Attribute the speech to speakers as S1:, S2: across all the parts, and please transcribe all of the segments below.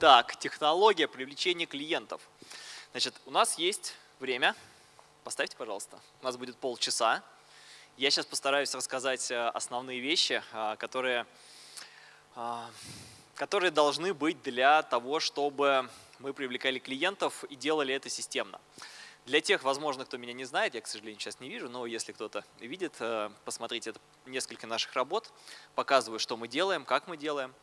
S1: Так, технология привлечения клиентов. Значит, у нас есть время. Поставьте, пожалуйста. У нас будет полчаса. Я сейчас постараюсь рассказать э, основные вещи, э, которые, э, которые должны быть для того, чтобы мы привлекали клиентов и делали это системно. Для тех, возможно, кто меня не знает, я, к сожалению, сейчас не вижу, но если кто-то видит, посмотрите это несколько наших работ, показываю, что мы делаем, как мы делаем.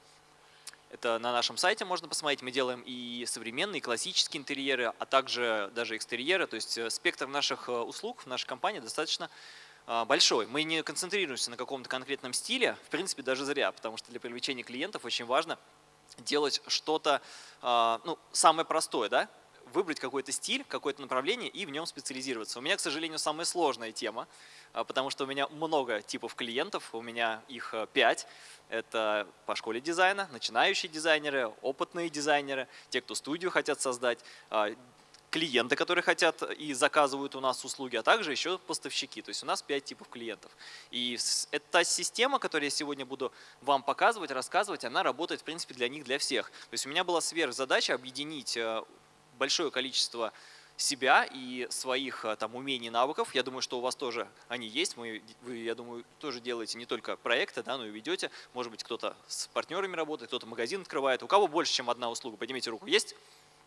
S1: Это на нашем сайте можно посмотреть. Мы делаем и современные, и классические интерьеры, а также даже экстерьеры. То есть спектр наших услуг в нашей компании достаточно а, большой. Мы не концентрируемся на каком-то конкретном стиле, в принципе, даже зря, потому что для привлечения клиентов очень важно делать что-то ну, самое простое, да? Выбрать какой-то стиль, какое-то направление и в нем специализироваться. У меня, к сожалению, самая сложная тема, а, потому что у меня много типов клиентов, у меня их пять. Это по школе дизайна, начинающие дизайнеры, опытные дизайнеры, те, кто студию хотят создать, клиенты, которые хотят и заказывают у нас услуги, а также еще поставщики. То есть у нас 5 типов клиентов. И эта система, которую я сегодня буду вам показывать, рассказывать, она работает в принципе для них, для всех. То есть у меня была сверхзадача объединить э, большое количество себя и своих э, там умений, навыков. Я думаю, что у вас тоже они есть. Мы, вы, я думаю, тоже делаете не только проекты, да, но и ведете. Может быть, кто-то с партнерами работает, кто-то магазин открывает. У кого больше, чем одна услуга? Поднимите руку. Есть?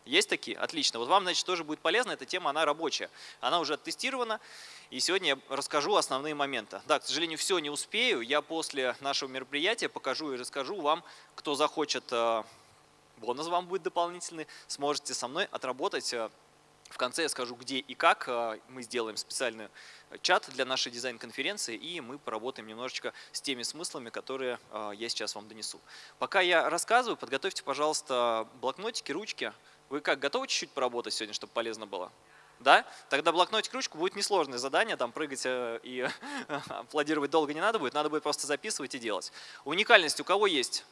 S1: Есть такие? Отлично. Вот вам, значит, тоже будет полезно. Эта тема, она рабочая. Она уже оттестирована. И сегодня я расскажу основные моменты. Да, к сожалению, все не успею. Я после нашего мероприятия покажу и расскажу вам, кто захочет, э, бонус вам будет дополнительный, сможете со мной отработать. Э, в конце я скажу, где и как. Э, мы сделаем специальный чат для нашей дизайн-конференции, и мы поработаем немножечко с теми смыслами, которые я сейчас вам донесу. Пока я рассказываю, подготовьте, пожалуйста, блокнотики, ручки, вы как, готовы чуть-чуть поработать сегодня, чтобы полезно было? Да? Тогда блокнотик, ручку будет несложное задание, там прыгать э, и аплодировать долго не надо будет, надо будет просто записывать и делать. Уникальность у кого есть?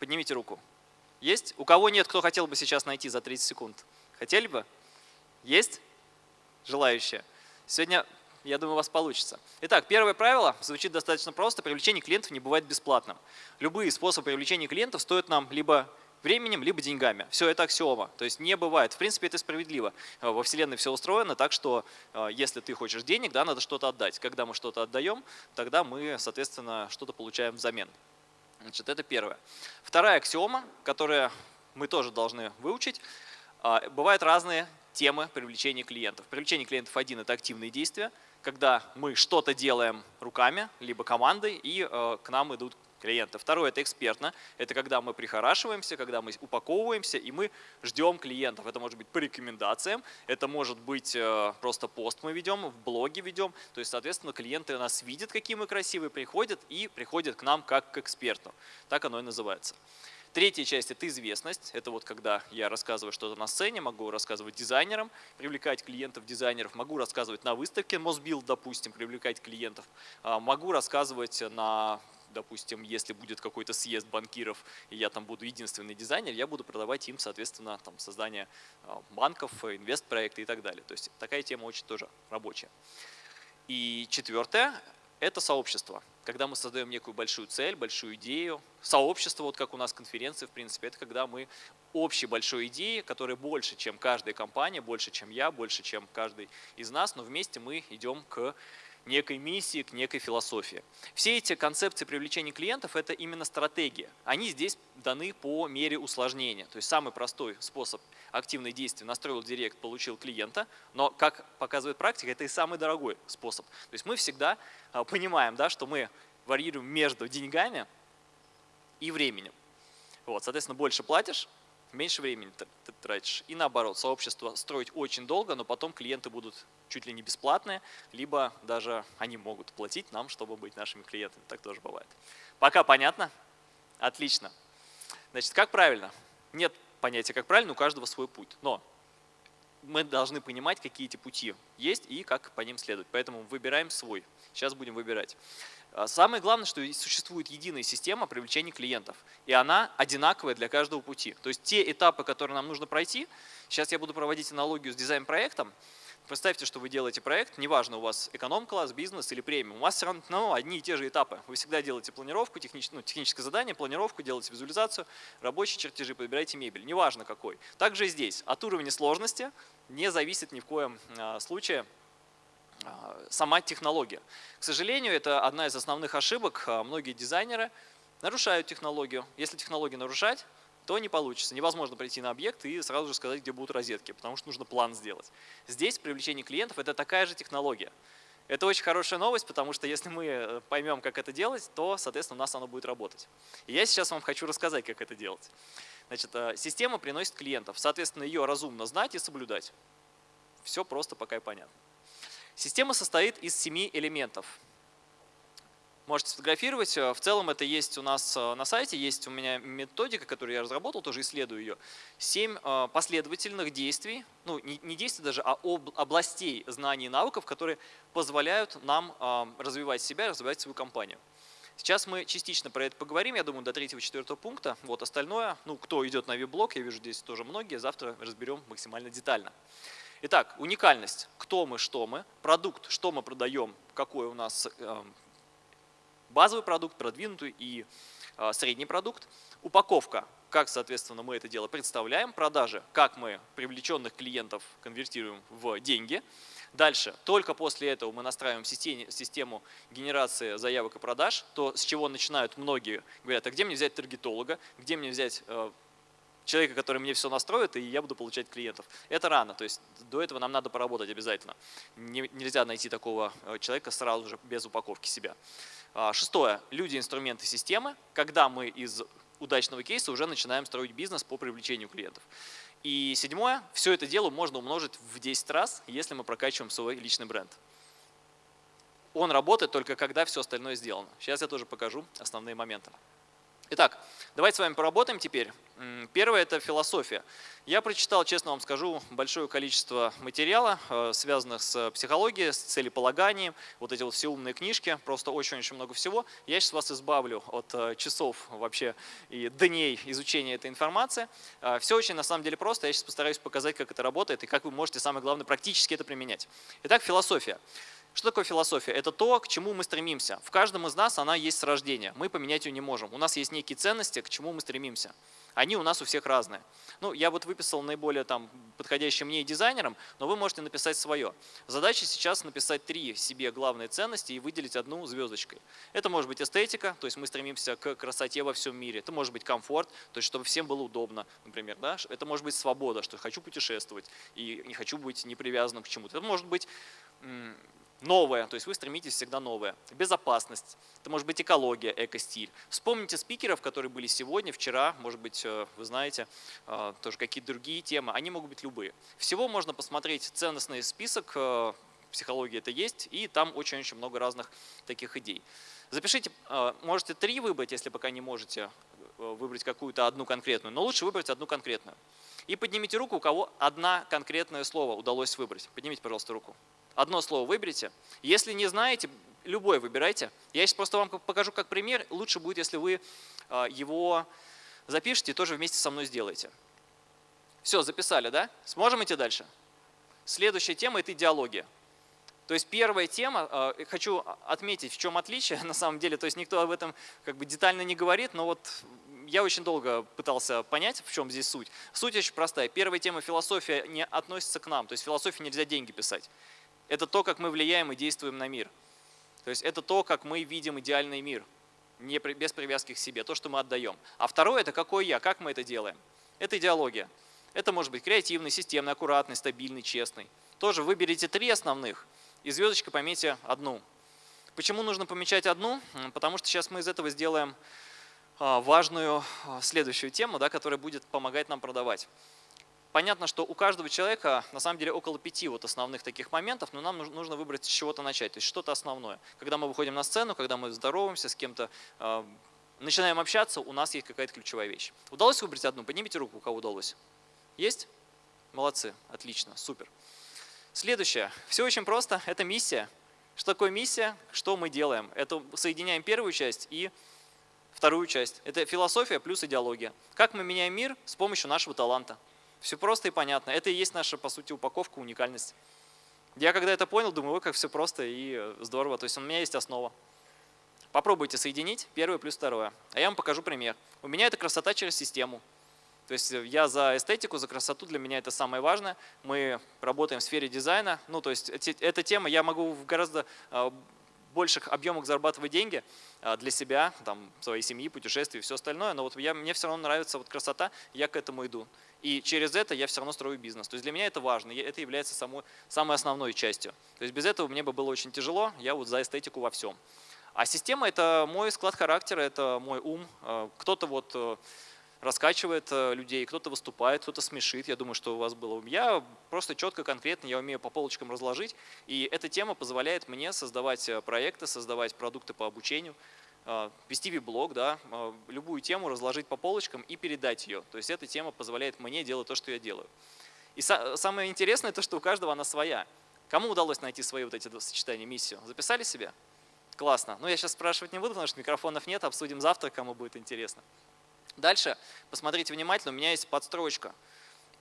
S1: Поднимите руку. Есть? У кого нет, кто хотел бы сейчас найти за 30 секунд? Хотели бы? Есть? Желающие? Сегодня, я думаю, у вас получится. Итак, первое правило звучит достаточно просто. Привлечение клиентов не бывает бесплатным. Любые способы привлечения клиентов стоят нам либо временем, либо деньгами. Все это аксиома. То есть не бывает. В принципе, это справедливо. Э, во Вселенной все устроено так, что э, если ты хочешь денег, да, надо что-то отдать. Когда мы что-то отдаем, тогда мы, соответственно, что-то получаем взамен. Значит, это первое. Вторая аксиома, которую мы тоже должны выучить. Э, бывают разные темы привлечения клиентов. Привлечение клиентов один – это активные действия, когда мы что-то делаем руками, либо командой, и к нам идут клиента. Второе – это экспертно. Это когда мы прихорашиваемся, когда мы упаковываемся, и мы ждем клиентов. Это может быть по рекомендациям, это может быть э, просто пост мы ведем, в блоге ведем. То есть, соответственно, клиенты нас видят, какие мы красивые, приходят и приходят к нам как к эксперту. Так оно и называется. Третья часть – это известность. Это вот когда я рассказываю что-то на сцене, могу рассказывать дизайнерам, привлекать клиентов, дизайнеров, могу рассказывать на выставке Мосбилд, допустим, привлекать клиентов, а, могу рассказывать на допустим, если будет какой-то съезд банкиров, и я там буду единственный дизайнер, я буду продавать им, соответственно, там, создание а, банков, инвестпроекты и так далее. То есть такая тема очень тоже рабочая. И четвертое – это сообщество. Когда мы создаем некую большую цель, большую идею, сообщество, вот как у нас конференции, в принципе, это когда мы общей большой идеи, которая больше, чем каждая компания, больше, чем я, больше, чем каждый из нас, но вместе мы идем к некой миссии, к некой философии. Все эти концепции привлечения клиентов – это именно стратегия. Они здесь даны по мере усложнения. То есть самый простой способ активных действий – настроил директ, получил клиента, но, как показывает практика, это и самый дорогой способ. То есть мы всегда а, понимаем, да, что мы варьируем между деньгами и временем. Вот, соответственно, больше платишь, меньше времени тратишь. И наоборот, сообщество строить очень долго, но потом клиенты будут чуть ли не бесплатные, либо даже они могут платить нам, чтобы быть нашими клиентами. Так тоже бывает. Пока понятно? Отлично. Значит, как правильно? Нет понятия, как правильно, у каждого свой путь. Но мы должны понимать, какие эти пути есть и как по ним следовать. Поэтому выбираем свой. Сейчас будем выбирать. А, самое главное, что существует единая система привлечения клиентов, и она одинаковая для каждого пути. То есть те этапы, которые нам нужно пройти, сейчас я буду проводить аналогию с дизайн-проектом, Представьте, что вы делаете проект, неважно, у вас эконом-класс, бизнес или премиум, у вас все равно ну, одни и те же этапы. Вы всегда делаете планировку, технич, ну, техническое задание, планировку, делаете визуализацию, рабочие чертежи, подбираете мебель, неважно какой. Также здесь. От уровня сложности не зависит ни в коем а, случае сама технология. К сожалению, это одна из основных ошибок. А, многие дизайнеры нарушают технологию. Если технологию нарушать, то не получится. Невозможно прийти на объект и сразу же сказать, где будут розетки, потому что нужно план сделать. Здесь привлечение клиентов – это такая же технология. Это очень хорошая новость, потому что если мы э, поймем, как это делать, то, соответственно, у нас оно будет работать. И я сейчас вам хочу рассказать, как это делать. Значит, э, система приносит клиентов, соответственно, ее разумно знать и соблюдать. Все просто пока и понятно. Система состоит из семи элементов – можете сфотографировать. Э, в целом это есть у нас э, на сайте, есть у меня методика, которую я разработал, тоже исследую ее. Семь э, последовательных действий, ну не действий даже, а областей знаний и навыков, которые позволяют нам развивать себя, развивать свою компанию. Сейчас мы частично про это поговорим, я думаю, до третьего-четвертого пункта. Вот остальное, ну кто идет на веб-блог, я вижу здесь тоже многие, завтра разберем максимально детально. Итак, уникальность. Кто мы, что мы. Продукт, что мы продаем, какой у нас базовый продукт, продвинутый и а, средний продукт. Упаковка, как, соответственно, мы это дело представляем. Продажи, как мы привлеченных клиентов конвертируем в деньги. Дальше, только после этого мы настраиваем систему генерации заявок и продаж, то с чего начинают многие, говорят, а где мне взять таргетолога, где мне взять э, человека, который мне все настроит, и я буду получать клиентов. Это рано, то есть до этого нам надо поработать обязательно. нельзя найти такого э, человека сразу же без упаковки себя. А, шестое. Люди, инструменты, системы. Когда мы из удачного кейса уже начинаем строить бизнес по привлечению клиентов. И седьмое. Все это дело можно умножить в 10 раз, если мы прокачиваем свой личный бренд. Он работает только когда все остальное сделано. Сейчас я тоже покажу основные моменты. Итак, давайте с вами поработаем теперь. Первое – это философия. Я прочитал, честно вам скажу, большое количество материала, э, связанных с психологией, с целеполаганием, вот эти вот все умные книжки, просто очень-очень много всего. Я сейчас вас избавлю от э, часов вообще и дней изучения этой информации. Э, все очень на самом деле просто, я сейчас постараюсь показать, как это работает и как вы можете, самое главное, практически это применять. Итак, философия. Что такое философия? Это то, к чему мы стремимся. В каждом из нас она есть с рождения. Мы поменять ее не можем. У нас есть некие ценности, к чему мы стремимся. Они у нас у всех разные. Ну, я вот выписал наиболее там, подходящие мне дизайнерам, но вы можете написать свое. Задача сейчас написать три себе главные ценности и выделить одну звездочкой. Это может быть эстетика, то есть мы стремимся к красоте во всем мире. Это может быть комфорт, то есть чтобы всем было удобно, например. Да? Это может быть свобода, что хочу путешествовать и не хочу быть непривязанным к чему-то. Это может быть новое, то есть вы стремитесь всегда новое. Безопасность, это может быть экология, экостиль. Вспомните спикеров, которые были сегодня, вчера, может быть, э, вы знаете, э, тоже какие-то другие темы, они могут быть любые. Всего можно посмотреть ценностный список, э, психологии это есть, и там очень-очень много разных таких идей. Запишите, можете три выбрать, если пока не можете выбрать какую-то одну конкретную, но лучше выбрать одну конкретную. И поднимите руку, у кого одна конкретное слово удалось выбрать. Поднимите, пожалуйста, руку. Одно слово выберите. Если не знаете, любое выбирайте. Я сейчас просто вам покажу как пример. Лучше будет, если вы а, его запишите и тоже вместе со мной сделаете. Все, записали, да? Сможем идти дальше? Следующая тема – это идеология. То есть первая тема, а, хочу отметить, в чем отличие на самом деле, то есть никто об этом как бы детально не говорит, но вот я очень долго пытался понять, в чем здесь суть. Суть очень простая. Первая тема философия не относится к нам, то есть философии нельзя деньги писать это то, как мы влияем и действуем на мир. То есть это то, как мы видим идеальный мир, не, без привязки к себе, то, что мы отдаем. А второе – это какой я, как мы это делаем. Это идеология. Это может быть креативный, системный, аккуратный, стабильный, честный. Тоже выберите три основных и звездочкой пометьте одну. Почему нужно помечать одну? Потому что сейчас мы из этого сделаем а, важную а, следующую тему, да, которая будет помогать нам продавать. Понятно, что у каждого человека на самом деле около пяти вот основных таких моментов, но нам нужно выбрать с чего-то начать, то есть что-то основное. Когда мы выходим на сцену, когда мы здороваемся с кем-то, э, начинаем общаться, у нас есть какая-то ключевая вещь. Удалось выбрать одну? Поднимите руку, у кого удалось. Есть? Молодцы, отлично, супер. Следующее. Все очень просто, это миссия. Что такое миссия? Что мы делаем? Это соединяем первую часть и вторую часть. Это философия плюс идеология. Как мы меняем мир с помощью нашего таланта. Все просто и понятно. Это и есть наша, по сути, упаковка, уникальность. Я когда это понял, думаю, ой, как все просто и здорово. То есть у меня есть основа. Попробуйте соединить первое плюс второе. А я вам покажу пример. У меня это красота через систему. То есть я за эстетику, за красоту, для меня это самое важное. Мы работаем в сфере дизайна. Ну, то есть эта тема, я могу в гораздо а, больших объемах зарабатывать деньги а, для себя, там, своей семьи, путешествий и все остальное, но вот я, мне все равно нравится вот красота, я к этому иду. И через это я все равно строю бизнес. То есть для меня это важно, это является самой, самой основной частью. То есть без этого мне бы было очень тяжело, я вот за эстетику во всем. А система – это мой склад характера, это мой ум. А, кто-то вот э, раскачивает э, людей, кто-то выступает, кто-то смешит. Я думаю, что у вас было. Я просто четко, конкретно, я умею по полочкам разложить. И эта тема позволяет мне создавать э, проекты, создавать продукты по обучению, э, вести виблог, да, любую тему разложить по полочкам и передать ее. То есть эта тема позволяет мне делать то, что я делаю. И самое интересное то, что у каждого она своя. Кому удалось найти свои вот эти сочетания, миссию? Записали себе? Классно. Ну, я сейчас спрашивать не буду, потому что микрофонов нет, обсудим завтра, кому будет интересно. Дальше, посмотрите внимательно, у меня есть подстрочка.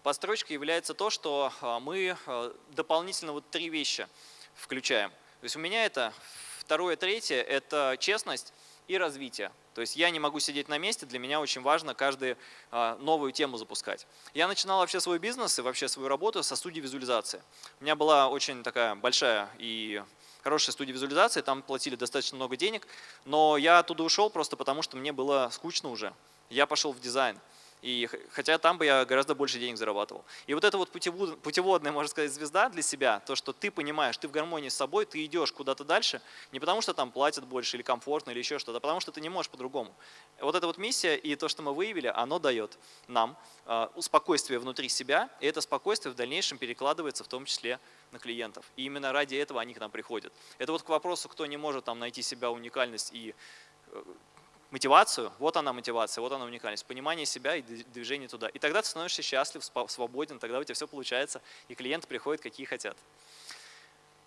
S1: Подстрочка является то, что а, мы а, дополнительно вот три вещи включаем. То есть у меня это второе, третье – это честность и развитие. То есть я не могу сидеть на месте, для меня очень важно каждую а, новую тему запускать. Я начинал вообще свой бизнес и вообще свою работу со студии визуализации. У меня была очень такая большая и хорошая студия визуализации, там платили достаточно много денег, но я оттуда ушел просто потому, что мне было скучно уже я пошел в дизайн. И, хотя там бы я гораздо больше денег зарабатывал. И вот эта вот путеводная, можно сказать, звезда для себя, то, что ты понимаешь, ты в гармонии с собой, ты идешь куда-то дальше, не потому что там платят больше или комфортно или еще что-то, а потому что ты не можешь по-другому. Вот эта вот миссия и то, что мы выявили, оно дает нам э, спокойствие внутри себя, и это спокойствие в дальнейшем перекладывается в том числе на клиентов. И именно ради этого они к нам приходят. Это вот к вопросу, кто не может там найти себя уникальность и э, мотивацию, вот она мотивация, вот она уникальность, понимание себя и движение туда. И тогда ты становишься счастлив, свободен, тогда у тебя все получается, и клиенты приходят, какие хотят.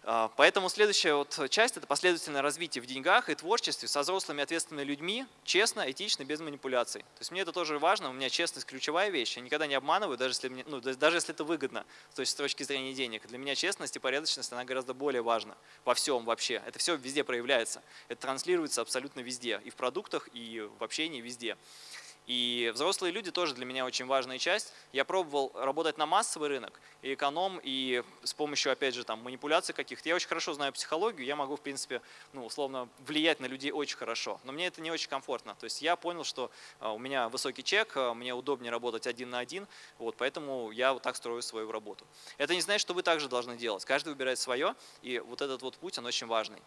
S1: А, поэтому следующая вот часть – это последовательное развитие в деньгах и творчестве со взрослыми ответственными людьми, честно, этично, без манипуляций. То есть мне это тоже важно, у меня честность – ключевая вещь, я никогда не обманываю, даже если, мне, ну, даже если это выгодно то есть с точки зрения денег. Для меня честность и порядочность, она гораздо более важна во всем вообще. Это все везде проявляется, это транслируется абсолютно везде, и в продуктах, и в общении, везде. И взрослые люди тоже для меня очень важная часть. Я пробовал работать на массовый рынок, и эконом, и с помощью, опять же, там, манипуляций каких-то. Я очень хорошо знаю психологию, я могу, в принципе, ну, условно, влиять на людей очень хорошо. Но мне это не очень комфортно. То есть я понял, что а, у меня высокий чек, а, мне удобнее работать один на один, вот, поэтому я вот так строю свою работу. Это не значит, что вы также должны делать. Каждый выбирает свое, и вот этот вот путь, он очень важный.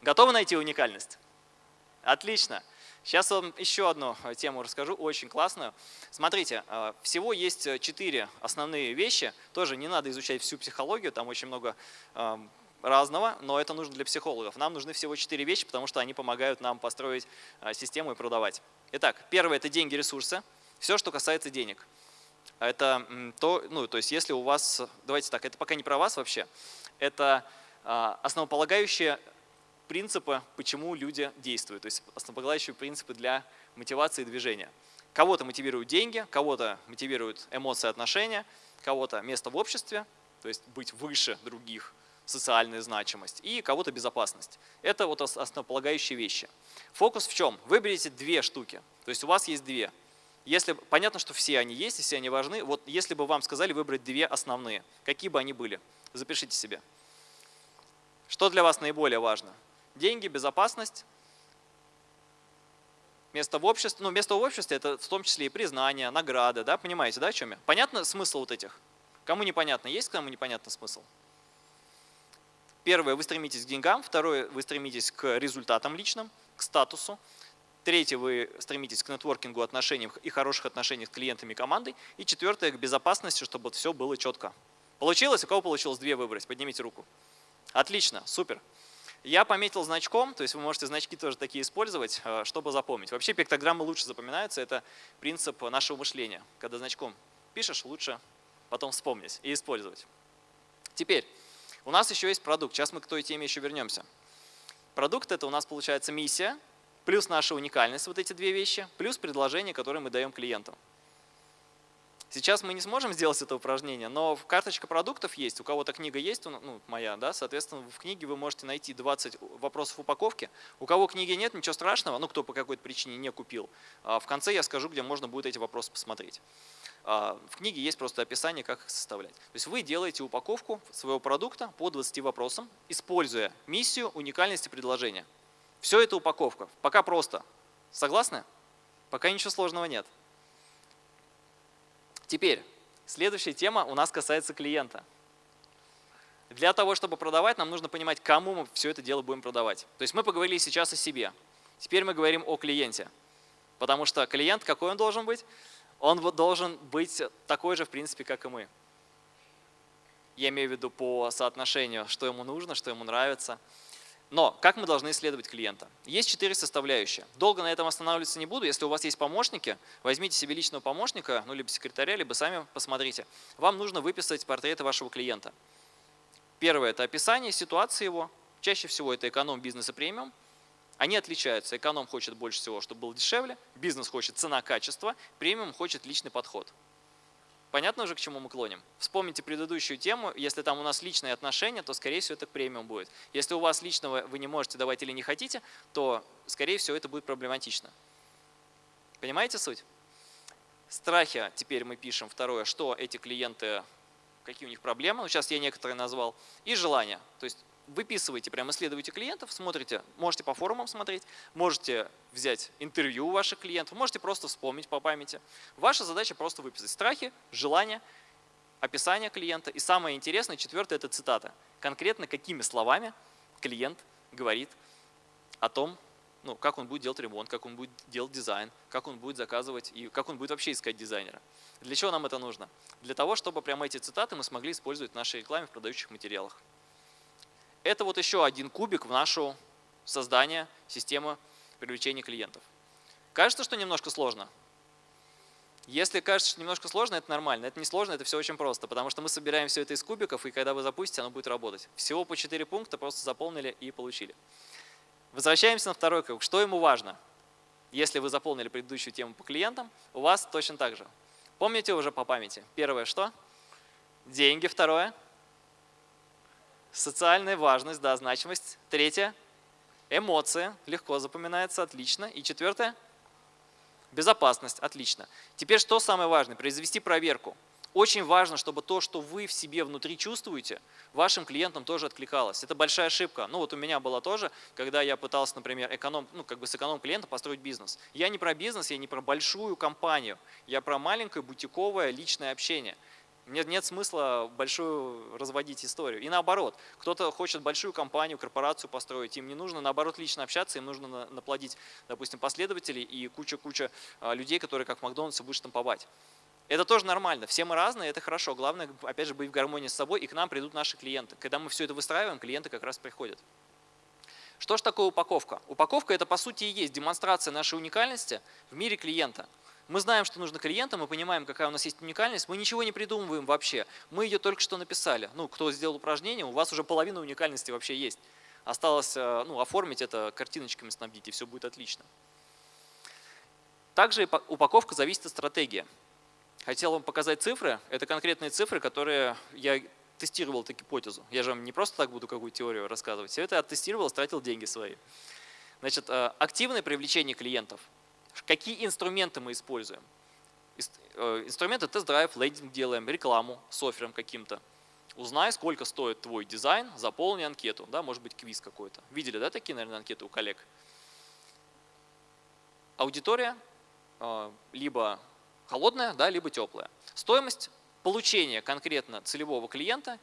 S1: Готовы найти уникальность? Отлично. Сейчас вам еще одну э, тему расскажу, очень классную. Смотрите, э, всего есть э, четыре основные вещи. Тоже не надо изучать всю психологию, там очень много эм, разного, но это нужно для психологов. Нам нужны всего четыре вещи, потому что они помогают нам построить систему и продавать. Итак, первое – это деньги, ресурсы. Все, что касается денег. Это то, ну, то есть если у вас, давайте так, это пока не про вас вообще, это основополагающее принципы, почему люди действуют, то есть основополагающие принципы для мотивации движения. Кого-то мотивируют деньги, кого-то мотивируют эмоции, отношения, кого-то место в обществе, то есть быть выше других, социальная значимость, и кого-то безопасность. Это вот основополагающие вещи. Фокус в чем? Выберите две штуки, то есть у вас есть две. Если, понятно, что все они есть, и все они важны, вот если бы вам сказали выбрать две основные, какие бы они были, запишите себе. Что для вас наиболее важно? Деньги, безопасность, место в обществе. Ну, место в обществе – это в том числе и признание, награды, да, понимаете, да, о чем я? Понятно смысл вот этих? Кому непонятно? Есть кому непонятно смысл? Первое – вы стремитесь к деньгам, второе – вы стремитесь к результатам личным, к статусу, Третье, вы стремитесь к нетворкингу, отношениям и хороших отношениях с клиентами и командой. И четвертое, к безопасности, чтобы все было четко. Получилось? У кого получилось две выбрать? Поднимите руку. Отлично, супер. Я пометил значком, то есть вы можете значки тоже такие использовать, э, чтобы запомнить. Вообще пиктограммы лучше запоминаются, это принцип нашего мышления. Когда значком пишешь, лучше потом вспомнить и использовать. Теперь, у нас еще есть продукт, сейчас мы к той теме еще вернемся. Продукт это у нас получается миссия, плюс наша уникальность, вот эти две вещи, плюс предложение, которое мы даем клиентам. Сейчас мы не сможем сделать это упражнение, но карточка продуктов есть, у кого-то книга есть, ну, моя, да, соответственно, в книге вы можете найти 20 вопросов упаковки. У кого книги нет, ничего страшного, ну, кто по какой-то причине не купил. А в конце я скажу, где можно будет эти вопросы посмотреть. А, в книге есть просто описание, как их составлять. То есть вы делаете упаковку своего продукта по 20 вопросам, используя миссию уникальности предложения. Все это упаковка. Пока просто. Согласны? Пока ничего сложного нет. Теперь, следующая тема у нас касается клиента. Для того, чтобы продавать, нам нужно понимать, кому мы все это дело будем продавать. То есть мы поговорили сейчас о себе. Теперь мы говорим о клиенте. Потому что клиент, какой он должен быть? Он должен быть такой же, в принципе, как и мы. Я имею в виду по соотношению, что ему нужно, что ему нравится. Но как мы должны исследовать клиента? Есть четыре составляющие. Долго на этом останавливаться не буду. Если у вас есть помощники, возьмите себе личного помощника, ну либо секретаря, либо сами посмотрите. Вам нужно выписать портреты вашего клиента. Первое – это описание ситуации его. Чаще всего это эконом, бизнес и премиум. Они отличаются. Эконом хочет больше всего, чтобы было дешевле. Бизнес хочет цена-качество. Премиум хочет личный подход. Понятно уже, к чему мы клоним? Вспомните предыдущую тему. Если там у нас личные отношения, то, скорее всего, это премиум будет. Если у вас личного вы не можете давать или не хотите, то, скорее всего, это будет проблематично. Понимаете суть? Страхи теперь мы пишем. Второе, что эти клиенты, какие у них проблемы. Ну, сейчас я некоторые назвал. И желания. То есть выписываете, прямо исследуете клиентов, смотрите, можете по форумам смотреть, можете взять интервью у ваших клиентов, можете просто вспомнить по памяти. Ваша задача просто выписать страхи, желания, описание клиента. И самое интересное, четвертое – это цитата. Конкретно какими словами клиент говорит о том, ну, как он будет делать ремонт, как он будет делать дизайн, как он будет заказывать и как он будет вообще искать дизайнера. Для чего нам это нужно? Для того, чтобы прямо эти цитаты мы смогли использовать в нашей рекламе в продающих материалах. Это вот еще один кубик в нашу создание системы привлечения клиентов. Кажется, что немножко сложно? Если кажется, что немножко сложно, это нормально. Это не сложно, это все очень просто, потому что мы собираем все это из кубиков, и когда вы запустите, оно будет работать. Всего по 4 пункта просто заполнили и получили. Возвращаемся на второй круг. Что ему важно? Если вы заполнили предыдущую тему по клиентам, у вас точно так же. Помните уже по памяти? Первое что? Деньги. Второе – Социальная важность, да, значимость. Третье – эмоции, легко запоминается, отлично. И четвертое – безопасность, отлично. Теперь что самое важное? Произвести проверку. Очень важно, чтобы то, что вы в себе внутри чувствуете, вашим клиентам тоже откликалось. Это большая ошибка. Ну вот у меня была тоже, когда я пытался, например, эконом, ну как бы с эконом-клиента построить бизнес. Я не про бизнес, я не про большую компанию, я про маленькое бутиковое личное общение – нет, нет смысла большую разводить историю. И наоборот, кто-то хочет большую компанию, корпорацию построить, им не нужно наоборот лично общаться, им нужно наплодить, допустим, последователей и куча-куча а, людей, которые как в Макдональдсе будут штамповать. Это тоже нормально, все мы разные, это хорошо. Главное, опять же, быть в гармонии с собой, и к нам придут наши клиенты. Когда мы все это выстраиваем, клиенты как раз приходят. Что же такое упаковка? Упаковка – это, по сути, и есть демонстрация нашей уникальности в мире клиента – мы знаем, что нужно клиентам, мы понимаем, какая у нас есть уникальность, мы ничего не придумываем вообще. Мы ее только что написали. Ну, кто сделал упражнение, у вас уже половина уникальности вообще есть. Осталось э, ну, оформить это картиночками, снабдить, и все будет отлично. Также упаковка зависит от стратегии. Хотел вам показать цифры. Это конкретные цифры, которые я тестировал эту гипотезу. Я же вам не просто так буду какую-то теорию рассказывать. Все это оттестировал, тратил деньги свои. Значит, э, активное привлечение клиентов – Какие инструменты мы используем? Э, инструменты тест-драйв, лендинг делаем, рекламу с оффером каким-то. Узнай, сколько стоит твой дизайн, заполни анкету. Да, может быть, квиз какой-то. Видели, да, такие, наверное, анкеты у коллег? Аудитория э, либо холодная, да, либо теплая. Стоимость получения конкретно целевого клиента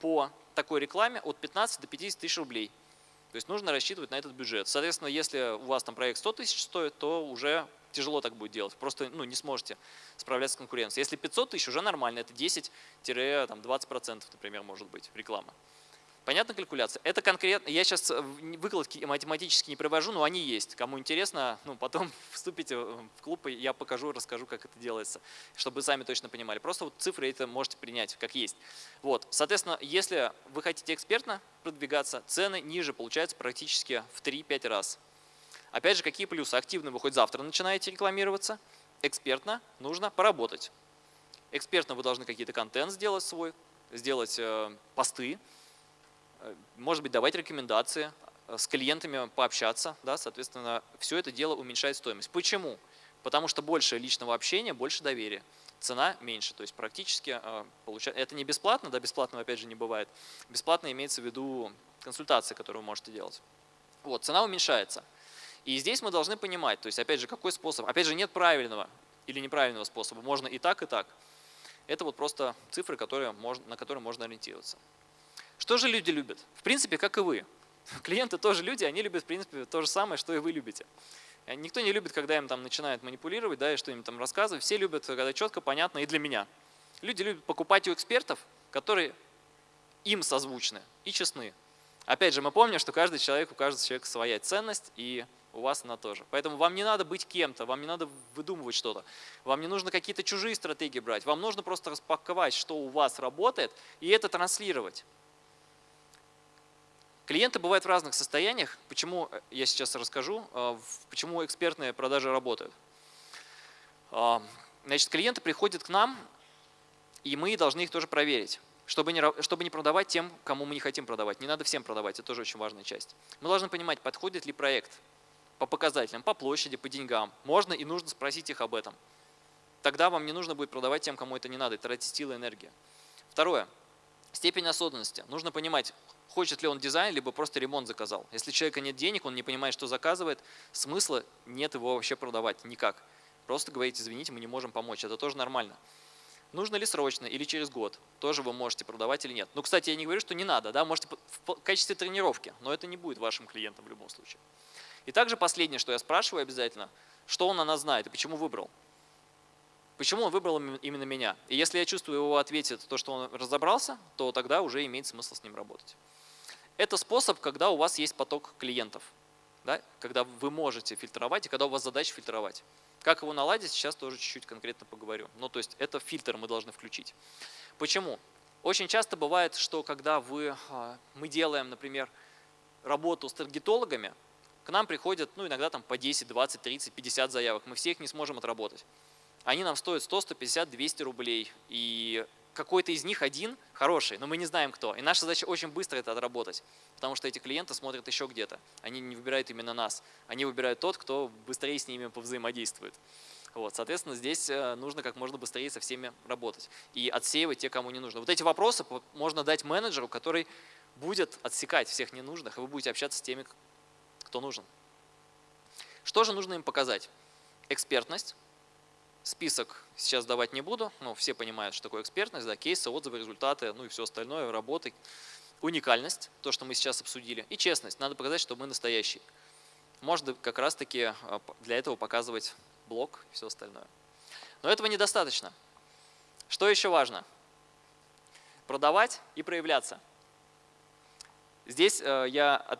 S1: по такой рекламе от 15 до 50 тысяч рублей. То есть нужно рассчитывать на этот бюджет. Соответственно, если у вас там проект 100 тысяч стоит, то уже тяжело так будет делать. Просто ну, не сможете справляться с конкуренцией. Если 500 тысяч, уже нормально. Это 10-20%, например, может быть реклама. Понятна калькуляция? Это конкретно, я сейчас э, выкладки математически не привожу, но они есть. Кому интересно, ну, потом вступите в клуб, и я покажу, расскажу, как это делается, чтобы вы сами точно понимали. Просто вот цифры это можете принять, как есть. Вот, соответственно, если вы хотите экспертно продвигаться, цены ниже получаются практически в 3-5 раз. Опять же, какие плюсы? Активно вы хоть завтра начинаете рекламироваться, экспертно нужно поработать. Экспертно вы должны какие-то контент сделать свой, сделать э, посты, может быть, давать рекомендации, э, с клиентами пообщаться, да, соответственно, все это дело уменьшает стоимость. Почему? Потому что больше личного общения, больше доверия. Цена меньше, то есть практически э, получается, это не бесплатно, да, бесплатного опять же не бывает. Бесплатно имеется в виду консультации, которые вы можете делать. Вот, цена уменьшается. И здесь мы должны понимать, то есть опять же, какой способ, опять же, нет правильного или неправильного способа, можно и так, и так. Это вот просто цифры, которые можно, на которые можно ориентироваться. Что же люди любят? В принципе, как и вы. Клиенты тоже люди, они любят в принципе то же самое, что и вы любите. Э, никто не любит, когда им там начинают манипулировать, да, и что им там рассказывать. Все любят, когда четко, понятно и для меня. Люди любят покупать у экспертов, которые им созвучны и честны. Опять же, мы помним, что каждый человек, у каждого человека своя ценность, и у вас она тоже. Поэтому вам не надо быть кем-то, вам не надо выдумывать что-то. Вам не нужно какие-то чужие стратегии брать. Вам нужно просто распаковать, что у вас работает, и это транслировать. Клиенты бывают в разных состояниях. Почему, э, я сейчас расскажу, э, почему экспертные продажи работают. А, значит, клиенты приходят к нам, и мы должны их тоже проверить, чтобы не, чтобы не продавать тем, кому мы не хотим продавать. Не надо всем продавать, это тоже очень важная часть. Мы должны понимать, подходит ли проект по показателям, по площади, по деньгам. Можно и нужно спросить их об этом. Тогда вам не нужно будет продавать тем, кому это не надо, тратить силы и энергию. Второе. Степень осознанности. Нужно понимать, хочет ли он дизайн, либо просто ремонт заказал. Если человека нет денег, он не понимает, что заказывает, смысла нет его вообще продавать никак. Просто говорите, извините, мы не можем помочь, это тоже нормально. Нужно ли срочно или через год, тоже вы можете продавать или нет. Ну, кстати, я не говорю, что не надо, да, можете в качестве тренировки, но это не будет вашим клиентом в любом случае. И также последнее, что я спрашиваю обязательно, что он о знает и почему выбрал. Почему он выбрал именно меня? И если я чувствую, его ответит то, что он разобрался, то тогда уже имеет смысл с ним работать. Это способ, когда у вас есть поток клиентов, да? когда вы можете фильтровать и когда у вас задача фильтровать. Как его наладить, сейчас тоже чуть-чуть конкретно поговорю. Ну, то есть это фильтр мы должны включить. Почему? Очень часто бывает, что когда вы, а, мы делаем, например, работу с таргетологами, к нам приходят ну, иногда там по 10, 20, 30, 50 заявок. Мы всех не сможем отработать. Они нам стоят 100, 150, 200 рублей. И какой-то из них один хороший, но мы не знаем кто. И наша задача очень быстро это отработать, потому что эти клиенты смотрят еще где-то. Они не выбирают именно нас, они выбирают тот, кто быстрее с ними повзаимодействует. Вот, соответственно, здесь э, нужно как можно быстрее со всеми работать и отсеивать те, кому не нужно. Вот эти вопросы можно дать менеджеру, который будет отсекать всех ненужных, и вы будете общаться с теми, кто нужен. Что же нужно им показать? Экспертность, Список сейчас давать не буду, но все понимают, что такое экспертность, да, кейсы, отзывы, результаты, ну и все остальное, работы. Уникальность, то, что мы сейчас обсудили, и честность. Надо показать, что мы настоящий. Можно как раз-таки а, для этого показывать блог и все остальное. Но этого недостаточно. Что еще важно? Продавать и проявляться. Здесь э, я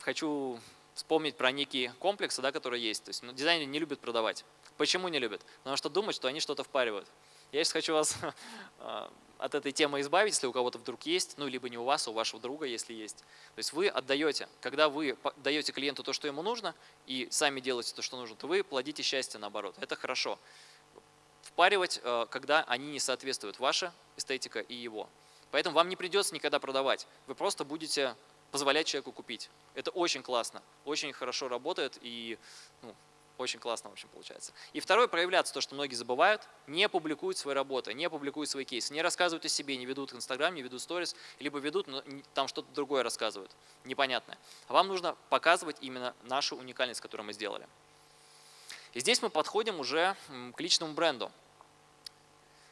S1: хочу вспомнить про некие комплексы, да, которые есть. То есть ну, дизайнеры не любят продавать. Почему не любят? Потому что думают, что они что-то впаривают. Я сейчас хочу вас а, от этой темы избавить, если у кого-то вдруг есть, ну, либо не у вас, а у вашего друга, если есть. То есть вы отдаете, когда вы даете клиенту то, что ему нужно, и сами делаете то, что нужно, то вы плодите счастье наоборот. Это хорошо. Впаривать, а, когда они не соответствуют, ваша эстетика и его. Поэтому вам не придется никогда продавать. Вы просто будете позволять человеку купить. Это очень классно, очень хорошо работает и ну, очень классно, в общем, получается. И второе, проявляться, то, что многие забывают, не публикуют свои работы, не публикуют свои кейсы, не рассказывают о себе, не ведут Инстаграм, не ведут сторис, либо ведут, но там что-то другое рассказывают, непонятное. Вам нужно показывать именно нашу уникальность, которую мы сделали. И здесь мы подходим уже к личному бренду.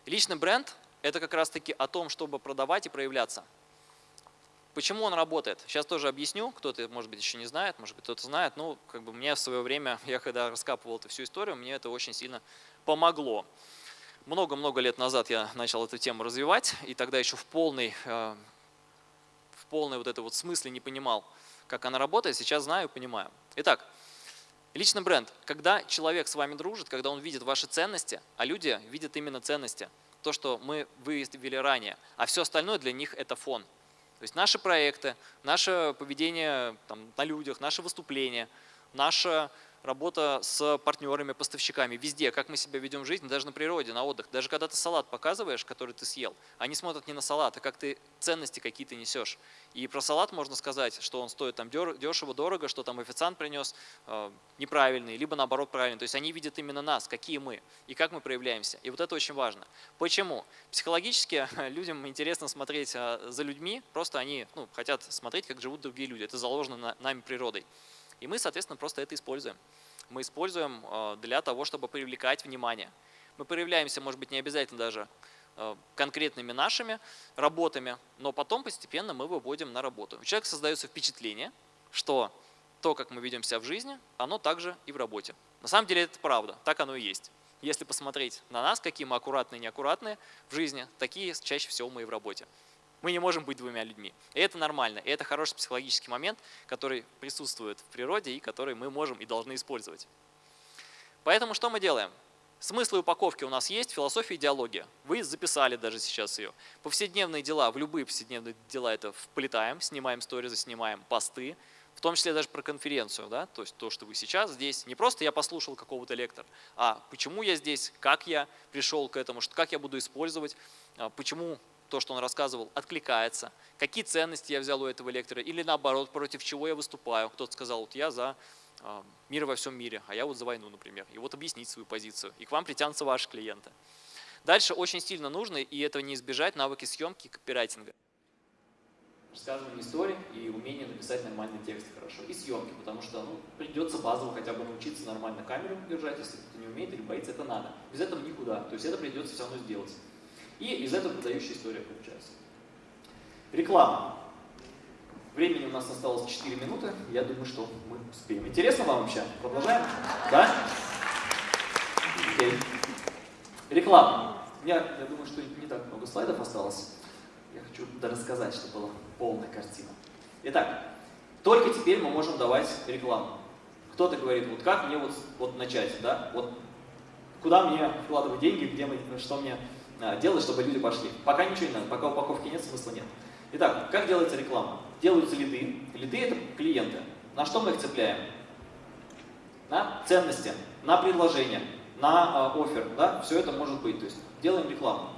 S1: Личный бренд – это как раз-таки о том, чтобы продавать и проявляться – Почему он работает? Сейчас тоже объясню, кто-то, может быть, еще не знает, может быть, кто-то знает. Ну, как бы мне в свое время, я когда раскапывал эту всю историю, мне это очень сильно помогло. Много-много лет назад я начал эту тему развивать, и тогда еще в полной, э, в полной вот этой вот смысле не понимал, как она работает. Сейчас знаю понимаю. Итак, личный бренд. Когда человек с вами дружит, когда он видит ваши ценности, а люди видят именно ценности, то, что мы выявили ранее, а все остальное для них это фон – то есть наши проекты, наше поведение там, на людях, наши выступления, наше работа с партнерами, поставщиками, везде, как мы себя ведем в жизни, даже на природе, на отдых. Даже когда ты салат показываешь, который ты съел, они смотрят не на салат, а как ты ценности какие-то несешь. И про салат можно сказать, что он стоит там дешево, дорого, что там официант принес э, неправильный, либо наоборот правильный. То есть они видят именно нас, какие мы и как мы проявляемся. И вот это очень важно. Почему? Психологически людям интересно смотреть э, за людьми, просто они ну, хотят смотреть, как живут другие люди. Это заложено на, нами природой. И мы, соответственно, просто это используем. Мы используем э, для того, чтобы привлекать внимание. Мы проявляемся, может быть, не обязательно даже э, конкретными нашими работами, но потом постепенно мы выводим на работу. У человека создается впечатление, что то, как мы ведем себя в жизни, оно также и в работе. На самом деле это правда, так оно и есть. Если посмотреть на нас, какие мы аккуратные и неаккуратные в жизни, такие чаще всего мы и в работе. Мы не можем быть двумя людьми. И это нормально. И это хороший психологический момент, который присутствует в природе и который мы можем и должны использовать. Поэтому что мы делаем? Смыслы упаковки у нас есть, философия идеология. Вы записали даже сейчас ее. Повседневные дела, в любые повседневные дела это вплетаем, снимаем сторизы, снимаем посты, в том числе даже про конференцию, да, то есть то, что вы сейчас здесь, не просто я послушал какого-то лектора, а почему я здесь, как я пришел к этому, как я буду использовать, а, почему то, что он рассказывал, откликается, какие ценности я взял у этого лектора, или наоборот, против чего я выступаю. Кто-то сказал, вот я за э, мир во всем мире, а я вот за войну, например. И вот объяснить свою позицию. И к вам притянутся ваши клиенты. Дальше очень сильно нужно, и этого не избежать, навыки съемки и копирайтинга. Рассказывание истории и умение написать нормальный текст хорошо. И съемки, потому что ну, придется базово хотя бы научиться нормально камеру держать, если кто-то не умеет или боится, это надо. Без этого никуда. То есть это придется все равно сделать. И из этого продающая история получается. Реклама. Времени у нас осталось 4 минуты. Я думаю, что мы успеем. Интересно вам вообще? Продолжаем? Да? Окей. Реклама. Я, я думаю, что не так много слайдов осталось. Я хочу рассказать, чтобы была полная картина. Итак, только теперь мы можем давать рекламу. Кто-то говорит, вот как мне вот, вот начать, да? Вот куда мне вкладывать деньги, где мы, что мне делать, чтобы люди пошли. Пока ничего не надо, пока упаковки нет, смысла нет. Итак, как делается реклама? Делаются лиды. Лиды – это клиенты. На что мы их цепляем? На ценности, на предложение, на э, офер. Да? Все это может быть. То есть делаем рекламу.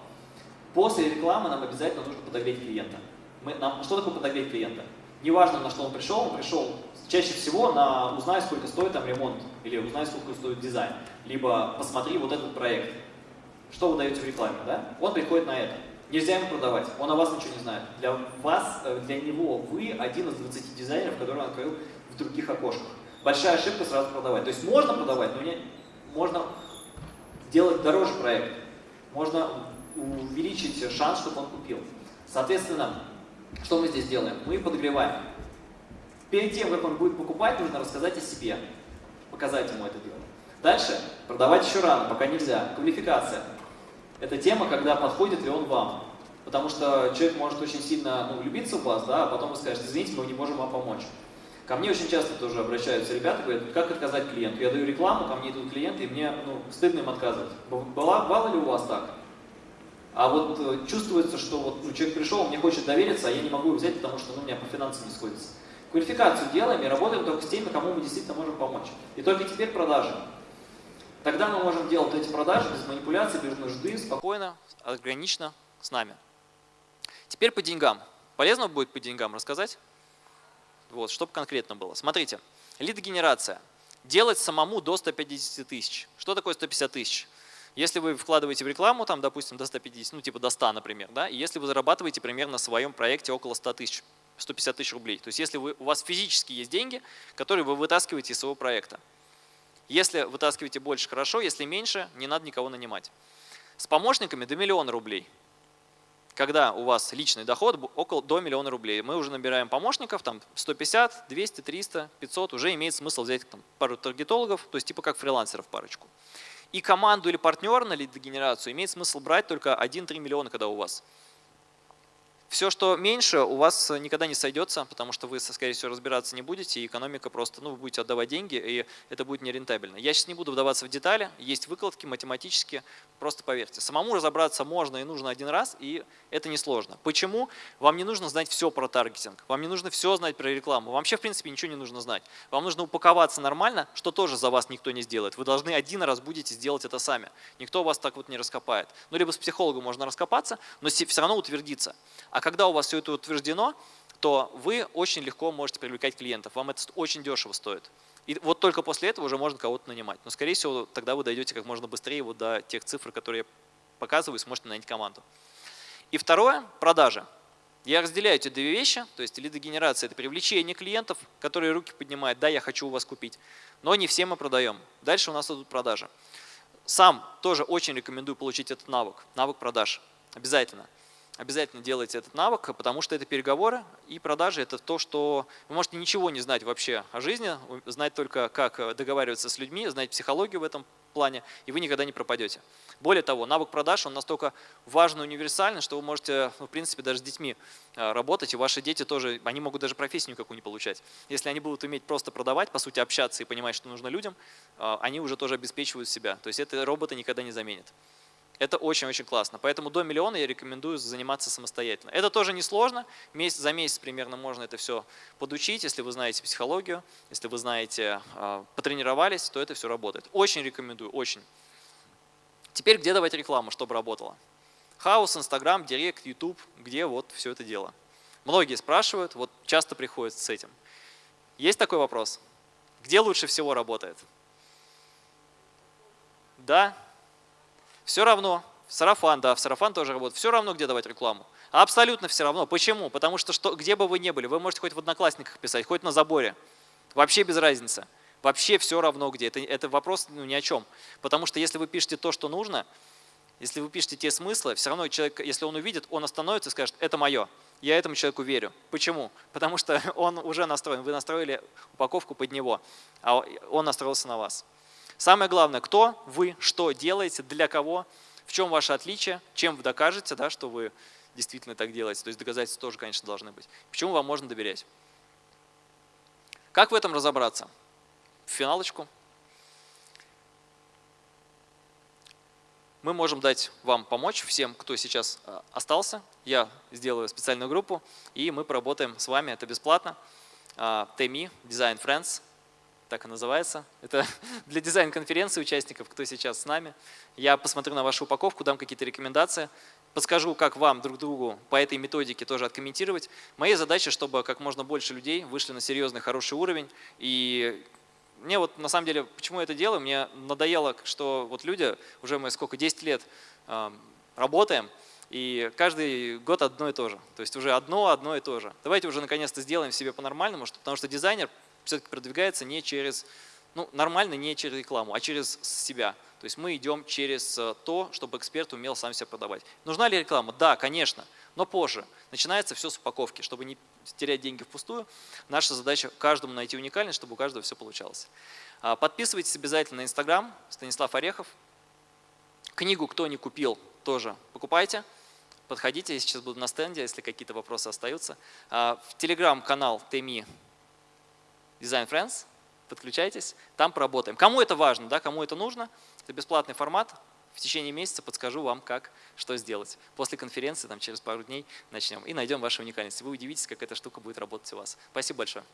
S1: После рекламы нам обязательно нужно подогреть клиента. Мы, нам, что такое подогреть клиента? Неважно, на что он пришел, он пришел чаще всего на узнай, сколько стоит там ремонт, или узнай, сколько стоит дизайн, либо посмотри вот этот проект. Что вы даете в рекламе, да? Он приходит на это. Нельзя ему продавать, он о вас ничего не знает. Для вас, э, для него вы один из 20 дизайнеров, который он открыл в других окошках. Большая ошибка сразу продавать. То есть можно продавать, но не, можно делать дороже проект. Можно увеличить шанс, чтобы он купил. Соответственно, что мы здесь делаем? Мы подогреваем. Перед тем, как он будет покупать, нужно рассказать о себе, показать ему это дело. Дальше продавать еще рано, пока нельзя. Квалификация. Это тема, когда подходит ли он вам. Потому что человек может очень сильно ну, влюбиться в вас, да, а потом вы скажете, извините, мы не можем вам помочь. Ко мне очень часто тоже обращаются ребята, говорят, как отказать клиенту? Я даю рекламу, ко мне идут клиенты, и мне ну, стыдно им отказывать. Была, бывало ли у вас так? А вот э, чувствуется, что вот, ну, человек пришел, он мне хочет довериться, а я не могу его взять, потому что ну, у меня по финансам не сходится. Квалификацию делаем и работаем только с теми, кому мы действительно можем помочь. И только теперь продажи. Тогда мы можем делать эти продажи без манипуляций, без нужды, спокойно, органично с нами. Теперь по деньгам. Полезно будет по деньгам рассказать? Вот, чтобы конкретно было. Смотрите, лид-генерация. Делать самому до 150 тысяч. Что такое 150 тысяч? Если вы вкладываете в рекламу, там, допустим, до 150, ну типа до 100, например, да, и если вы зарабатываете примерно на своем проекте около 100 тысяч, 150 тысяч рублей. То есть если вы, у вас физически есть деньги, которые вы вытаскиваете из своего проекта. Если вытаскиваете больше, хорошо, если меньше, не надо никого нанимать. С помощниками до миллиона рублей. Когда у вас личный доход около до миллиона рублей, мы уже набираем помощников, там 150, 200, 300, 500, уже имеет смысл взять там, пару таргетологов, то есть типа как фрилансеров парочку. И команду или партнера на лидогенерацию имеет смысл брать только 1-3 миллиона, когда у вас. Все, что меньше, у вас никогда не сойдется, потому что вы, скорее всего, разбираться не будете, и экономика просто, ну, вы будете отдавать деньги, и это будет нерентабельно. Я сейчас не буду вдаваться в детали, есть выкладки математические Просто поверьте. Самому разобраться можно и нужно один раз, и это несложно. Почему? Вам не нужно знать все про таргетинг, вам не нужно все знать про рекламу, вам вообще в принципе ничего не нужно знать. Вам нужно упаковаться нормально, что тоже за вас никто не сделает. Вы должны один раз будете сделать это сами. Никто вас так вот не раскопает. Ну, либо с психологом можно раскопаться, но все равно утвердиться. А когда у вас все это утверждено, то вы очень легко можете привлекать клиентов. Вам это очень дешево стоит. И вот только после этого уже можно кого-то нанимать. Но, скорее всего, тогда вы дойдете как можно быстрее вот до тех цифр, которые я показываю, и сможете нанять команду. И второе – продажи. Я разделяю эти две вещи, то есть лидогенерация – это привлечение клиентов, которые руки поднимают, да, я хочу у вас купить, но не все мы продаем. Дальше у нас идут продажи. Сам тоже очень рекомендую получить этот навык, навык продаж, обязательно обязательно делайте этот навык, потому что это переговоры и продажи – это то, что вы можете ничего не знать вообще о жизни, знать только, как договариваться с людьми, знать психологию в этом плане, и вы никогда не пропадете. Более того, навык продаж, он настолько важный, универсальный, что вы можете, в принципе, даже с детьми э, работать, и ваши дети тоже, они могут даже профессию никакую не получать. Если они будут уметь просто продавать, по сути, общаться и понимать, что нужно людям, э, они уже тоже обеспечивают себя. То есть это роботы никогда не заменят. Это очень-очень классно. Поэтому до миллиона я рекомендую заниматься самостоятельно. Это тоже несложно. Месяц, за месяц примерно можно это все подучить. Если вы знаете психологию, если вы знаете, а, потренировались, то это все работает. Очень рекомендую, очень. Теперь где давать рекламу, чтобы работало? Хаус, Инстаграм, Директ, Ютуб, где вот все это дело. Многие спрашивают, вот часто приходят с этим. Есть такой вопрос? Где лучше всего работает? Да, все равно, сарафан, да, в сарафан тоже работает, все равно, где давать рекламу. Абсолютно все равно. Почему? Потому что, что где бы вы ни были, вы можете хоть в Одноклассниках писать, хоть на заборе. Вообще без разницы. Вообще все равно где. Это, это вопрос ну, ни о чем. Потому что если вы пишете то, что нужно, если вы пишете те смыслы, все равно человек, если он увидит, он остановится и скажет, это мое. Я этому человеку верю. Почему? Потому что он уже настроен. Вы настроили упаковку под него, а он настроился на вас. Самое главное, кто вы, что делаете, для кого, в чем ваше отличие, чем вы докажете, да, что вы действительно так делаете. То есть доказательства тоже, конечно, должны быть. Почему вам можно доверять. Как в этом разобраться? В финалочку. Мы можем дать вам помочь, всем, кто сейчас э, остался. Я сделаю специальную группу, и мы поработаем с вами, это бесплатно. TMI, Design Friends, так и называется. Это для дизайн-конференции участников, кто сейчас с нами. Я посмотрю на вашу упаковку, дам какие-то рекомендации, подскажу, как вам друг другу по этой методике тоже откомментировать. Моя задача, чтобы как можно больше людей вышли на серьезный, хороший уровень. И мне вот на самом деле, почему я это делаю, мне надоело, что вот люди, уже мы сколько, 10 лет э, работаем, и каждый год одно и то же. То есть уже одно, одно и то же. Давайте уже наконец-то сделаем себе по-нормальному, потому что дизайнер все-таки продвигается не через, ну, нормально не через рекламу, а через себя. То есть мы идем через э, то, чтобы эксперт умел сам себя продавать. Нужна ли реклама? Да, конечно, но позже. Начинается все с упаковки. Чтобы не терять деньги впустую, наша задача каждому найти уникальность, чтобы у каждого все получалось. А, подписывайтесь обязательно на Инстаграм, Станислав Орехов. Книгу «Кто не купил» тоже покупайте. Подходите, я сейчас буду на стенде, если какие-то вопросы остаются. А, в Телеграм-канал ТМИ Design Friends, подключайтесь, там поработаем. Кому это важно, да, кому это нужно, это бесплатный формат, в течение месяца подскажу вам, как, что сделать. После конференции, там, через пару дней начнем и найдем ваши уникальности. Вы удивитесь, как эта штука будет работать у вас. Спасибо большое.